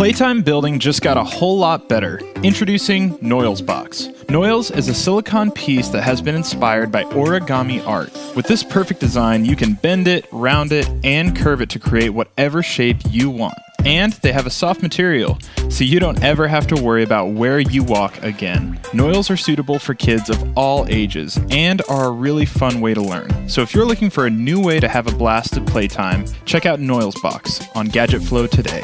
Playtime building just got a whole lot better. Introducing Noils Box. Noils is a silicone piece that has been inspired by origami art. With this perfect design, you can bend it, round it, and curve it to create whatever shape you want. And they have a soft material, so you don't ever have to worry about where you walk again. Noils are suitable for kids of all ages and are a really fun way to learn. So if you're looking for a new way to have a blast at playtime, check out Noils Box on Gadget Flow today.